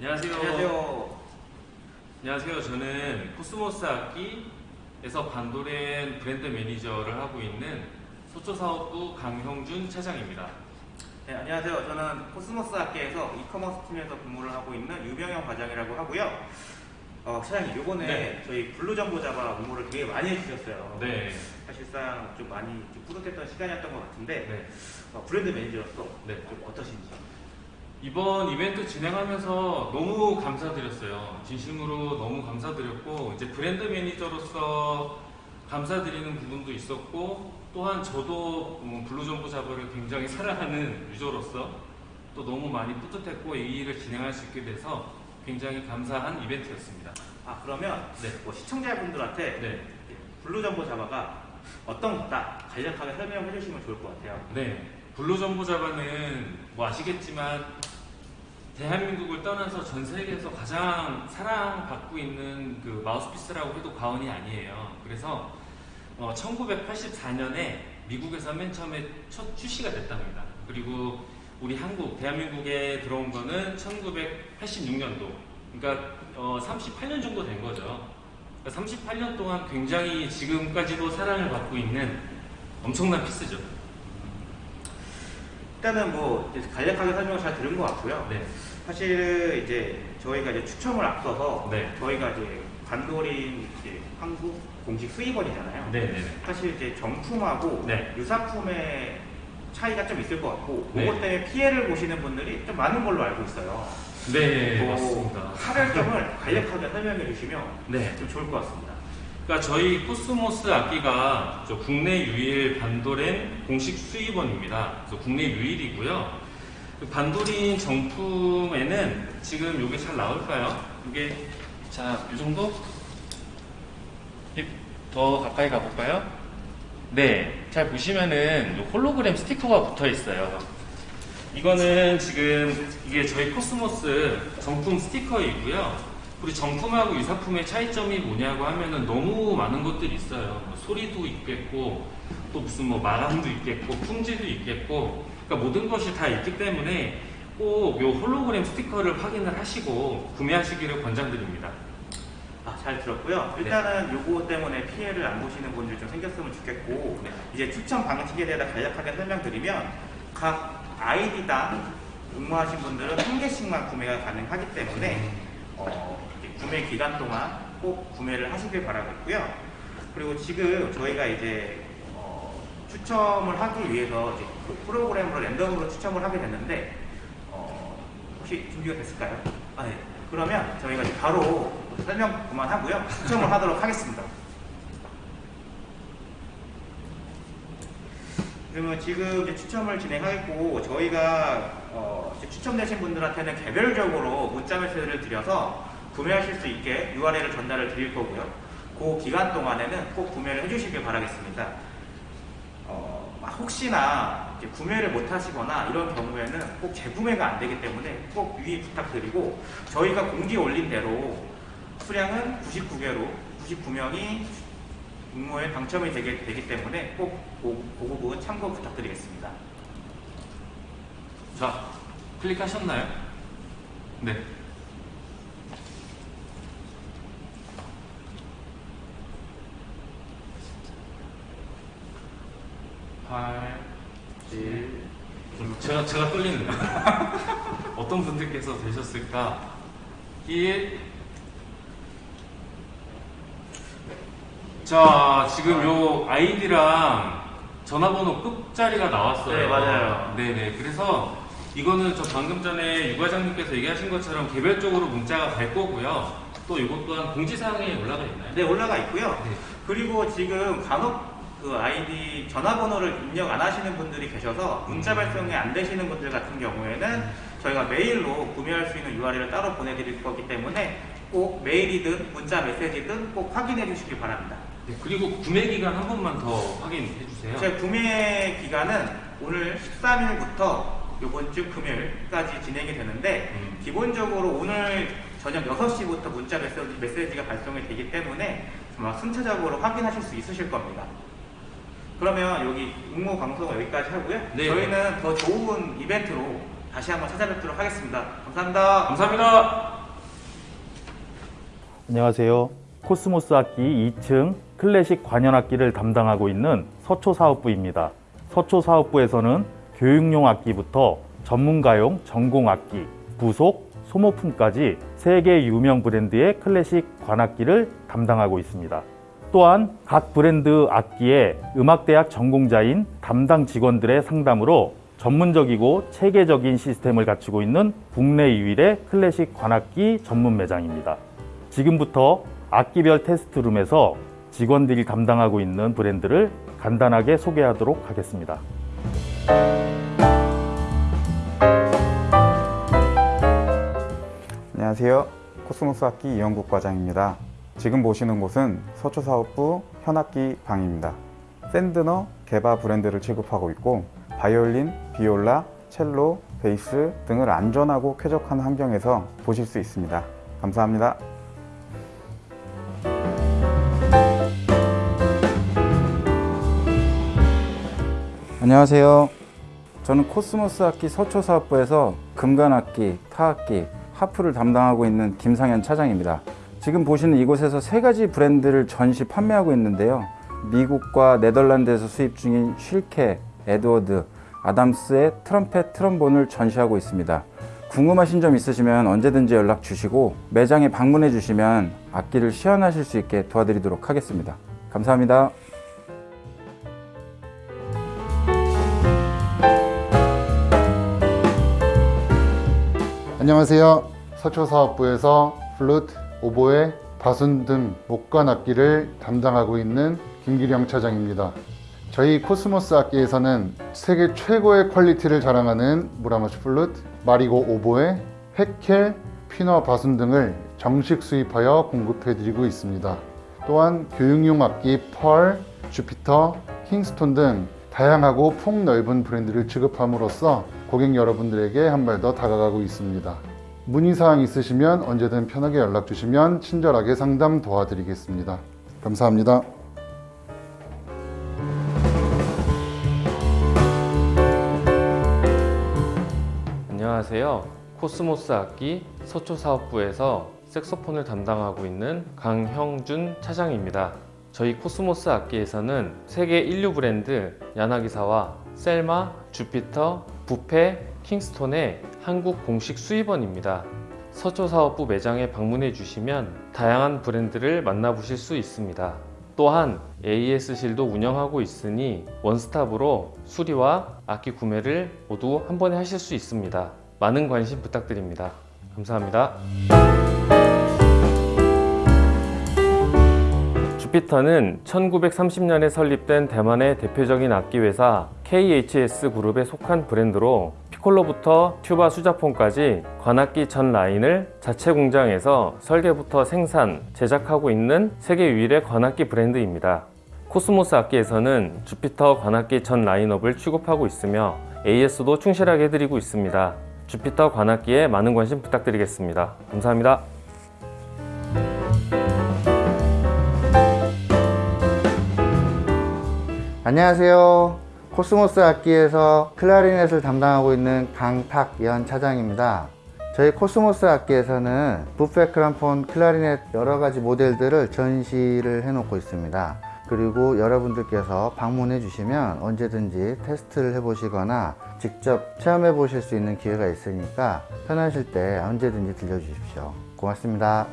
안녕하세요. 안녕하세요. 안녕하세요. 저는 코스모스 악기에서 반도렌 브랜드 매니저를 하고 있는 소초사업부 강형준 차장입니다. 네, 안녕하세요. 저는 코스모스 학계에서 이커머스 팀에서 근무를 하고 있는 유병영 과장이라고 하고요. 어, 차장님, 요번에 네. 저희 블루 점보 자바 업무를 되게 많이 해주셨어요. 네. 사실상 좀 많이 좀 뿌듯했던 시간이었던 것 같은데 네. 어, 브랜드 매니저로서 네. 좀 어떠신지? 이번 이벤트 진행하면서 너무 감사드렸어요. 진심으로 너무 감사드렸고 이제 브랜드 매니저로서 감사드리는 부분도 있었고 또한 저도 음, 블루정보 자버를 굉장히 사랑하는 유저로서 또 너무 많이 뿌듯했고 이 일을 진행할 수 있게 돼서 굉장히 감사한 이벤트였습니다. 아 그러면 네. 뭐 시청자분들한테 네. 블루 점보 자바가 어떤 거다 간략하게 설명해 주시면 좋을 것 같아요. 네, 블루 점보 자바는 뭐 아시겠지만 대한민국을 떠나서 전 세계에서 가장 사랑받고 있는 그 마우스피스라고 해도 과언이 아니에요. 그래서 어, 1984년에 미국에서 맨 처음에 첫 출시가 됐답니다. 그리고 우리 한국, 대한민국에 들어온 거는 1986년도. 그러니까 어, 38년 정도 된 거죠. 그러니까 38년 동안 굉장히 지금까지도 사랑을 받고 있는 엄청난 피스죠. 일단은 뭐 간략하게 설명을 잘 들은 것 같고요. 네. 사실 이제 저희가 이제 추첨을 앞서서 네. 저희가 이제 관도린 이제 한국 공식 수입원이잖아요. 네네네. 사실 이제 정품하고 네. 유사품의 차이가 좀 있을 것 같고 네. 그것 때문에 피해를 보시는 분들이 좀 많은 걸로 알고 있어요. 네, 그 맞습니다. 차별점을 간략하게 설명해 주시면 네. 좀 좋을 것 같습니다. 그러니까 저희 코스모스 악기가 저 국내 유일 반도렌 공식 수입원입니다. 그래서 국내 유일이고요. 그 반도렌 정품에는 지금 이게 잘 나올까요? 이게 자, 이 정도? 이- 더 가까이 가볼까요? 네, 잘 보시면은 요 홀로그램 스티커가 붙어 있어요. 이거는 지금 이게 저희 코스모스 정품 스티커이고요. 그리고 정품하고 유사품의 차이점이 뭐냐고 하면은 너무 많은 것들이 있어요. 뭐 소리도 있겠고, 또 무슨 뭐 마감도 있겠고, 품질도 있겠고, 그러니까 모든 것이 다 있기 때문에 꼭요 홀로그램 스티커를 확인을 하시고 구매하시기를 권장드립니다. 아, 잘 들었고요. 네. 일단은 요거 때문에 피해를 안 보시는 분들이 좀 생겼으면 좋겠고 네. 이제 추천 방식에 대해 간략하게 설명드리면 각 아이디당 응모하신 분들은 한 개씩만 구매가 가능하기 때문에 어, 이제 구매 기간 동안 꼭 구매를 하시길 바라겠고요. 그리고 지금 저희가 이제 어, 추첨을 하기 위해서 이제 그 프로그램으로 랜덤으로 추첨을 하게 됐는데 어, 혹시 준비가 됐을까요? 아, 네. 그러면 저희가 이제 바로 설명 그만하고요. 추첨을 하도록 하겠습니다. 그러면 지금 추첨을 진행하겠고 저희가 어, 추첨되신 분들한테는 개별적으로 문자 메시지를 드려서 구매하실 수 있게 URL을 전달을 드릴 거고요. 그 기간 동안에는 꼭 구매를 해주시길 바라겠습니다. 혹시나 구매를 못 하시거나 이런 경우에는 꼭 재구매가 안 되기 때문에 꼭 유의 부탁드리고 저희가 공지에 올린 대로 수량은 99개로 99명이 응모에 당첨이 되게 되기 때문에 꼭그 부분 참고 부탁드리겠습니다. 자, 클릭하셨나요? 네. 팔, 칠, 제가 제가 떨리는데 어떤 분들께서 되셨을까? 1 자, 지금 요 아이디랑 전화번호 끝자리가 나왔어요. 네, 맞아요. 네네. 그래서 이거는 저 방금 전에 유 과장님께서 얘기하신 것처럼 개별적으로 문자가 갈 거고요. 또 이것 또한 공지사항에 올라가 있나요? 네, 올라가 있고요. 네. 그리고 지금 간혹 그 아이디 전화번호를 입력 안 하시는 분들이 계셔서 문자 음. 발송이 안 되시는 분들 같은 경우에는 저희가 메일로 구매할 수 있는 URL을 따로 보내드릴 거기 때문에 꼭 메일이든 문자 메시지든 꼭 확인해 주시기 바랍니다. 네, 그리고 구매 기간 한 번만 더 확인해 주세요. 제 구매 기간은 오늘 13일부터 이번 주 금요일까지 진행이 되는데 음. 기본적으로 오늘 저녁 6시부터 문자 메시지, 메시지가 발송이 되기 때문에 정말 순차적으로 확인하실 수 있으실 겁니다. 그러면 여기 응모 방송은 여기까지 하고요. 네. 저희는 더 좋은 이벤트로 다시 한번 찾아뵙도록 하겠습니다. 감사합니다. 감사합니다. 안녕하세요. 코스모스 악기 2층 클래식 관현악기를 담당하고 있는 서초사업부입니다. 서초사업부에서는 교육용 악기부터 전문가용 전공악기, 부속, 소모품까지 세계 유명 브랜드의 클래식 관악기를 담당하고 있습니다. 또한 각 브랜드 악기의 음악대학 전공자인 담당 직원들의 상담으로 전문적이고 체계적인 시스템을 갖추고 있는 국내 유일의 클래식 관악기 전문 매장입니다. 지금부터 악기별 테스트룸에서 직원들이 담당하고 있는 브랜드를 간단하게 소개하도록 하겠습니다. 안녕하세요. 코스모스 악기 이영국 과장입니다. 지금 보시는 곳은 서초사업부 현악기 방입니다. 샌드너 게바 브랜드를 취급하고 있고 바이올린, 비올라, 첼로, 베이스 등을 안전하고 쾌적한 환경에서 보실 수 있습니다. 감사합니다. 안녕하세요. 저는 코스모스 악기 서초사업부에서 금관악기, 타악기, 하프를 담당하고 있는 김상현 차장입니다. 지금 보시는 이곳에서 세 가지 브랜드를 전시 판매하고 있는데요. 미국과 네덜란드에서 수입 중인 쉴케, 에드워드, 아담스의 트럼펫, 트럼본을 전시하고 있습니다. 궁금하신 점 있으시면 언제든지 연락 주시고 매장에 방문해 주시면 악기를 시연하실 수 있게 도와드리도록 하겠습니다. 감사합니다. 안녕하세요. 서초사업부에서 플루트, 오보에, 바순 등 목관 악기를 담당하고 있는 김기령 차장입니다. 저희 코스모스 악기에서는 세계 최고의 퀄리티를 자랑하는 무라마츠 플루트, 마리고 오보에, 헤켈, 피너 바순 등을 정식 수입하여 공급해드리고 있습니다. 또한 교육용 악기 펄, 주피터, 킹스톤 등 다양하고 폭넓은 브랜드를 취급함으로써 고객 여러분들에게 한 발 더 다가가고 있습니다. 문의사항 있으시면 언제든 편하게 연락 주시면 친절하게 상담 도와드리겠습니다. 감사합니다. 안녕하세요. 악기 서초사업부에서 색소폰을 담당하고 있는 강형준 차장입니다. 저희 코스모스 악기에서는 세계 일류 브랜드 야나기사와 셀마, 주피터, 부페, 킹스톤의 한국 공식 수입원입니다. 서초사업부 매장에 방문해 주시면 다양한 브랜드를 만나보실 수 있습니다. 또한 AS실도 운영하고 있으니 원스톱으로 수리와 악기 구매를 모두 한 번에 하실 수 있습니다. 많은 관심 부탁드립니다. 감사합니다. 주피터는 1930년에 설립된 대만의 대표적인 악기 회사 KHS 그룹에 속한 브랜드로 피콜로부터 튜바 수자폰까지 관악기 전 라인을 자체 공장에서 설계부터 생산, 제작하고 있는 세계 유일의 관악기 브랜드입니다. 코스모스 악기에서는 주피터 관악기 전 라인업을 취급하고 있으며 AS도 충실하게 해드리고 있습니다. 주피터 관악기에 많은 관심 부탁드리겠습니다. 감사합니다. 코스모스 악기에서 클라리넷을 담당하고 있는 강탁연 차장입니다. 저희 코스모스 악기에서는 부페 크람폰 클라리넷 여러 가지 모델들을 전시를 해놓고 있습니다. 그리고 여러분들께서 방문해 주시면 언제든지 테스트를 해 보시거나 직접 체험해 보실 수 있는 기회가 있으니까 편하실 때 언제든지 들려 주십시오. 고맙습니다.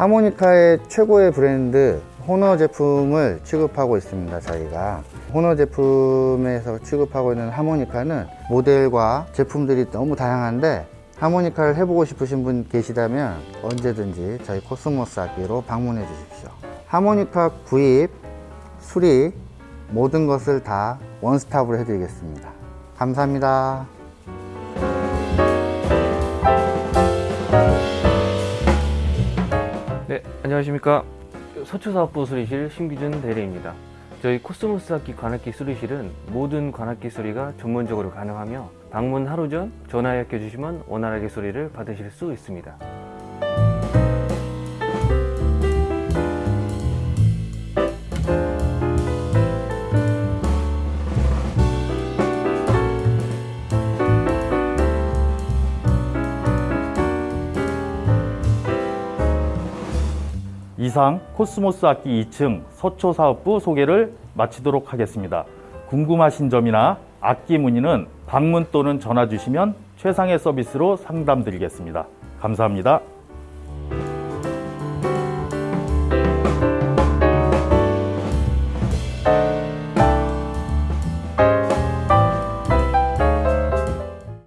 하모니카의 최고의 브랜드 호너 제품을 취급하고 있습니다 저희가. 호너 제품에서 취급하고 있는 하모니카는 모델과 제품들이 너무 다양한데 하모니카를 해보고 싶으신 분 계시다면 언제든지 저희 코스모스 악기로 방문해 주십시오. 하모니카 구입, 수리 모든 것을 다 원스톱으로 해드리겠습니다. 감사합니다 네, 안녕하십니까. 서초사업부 수리실 신기준 대리입니다. 저희 코스모스 악기 관악기 수리실은 모든 관악기 수리가 전문적으로 가능하며 방문 하루 전 전화해 주시면 원활하게 수리를 받으실 수 있습니다. 이상 코스모스 악기 2층 서초 사업부 소개를 마치도록 하겠습니다. 궁금하신 점이나 악기 문의는 방문 또는 전화 주시면 최상의 서비스로 상담 드리겠습니다. 감사합니다.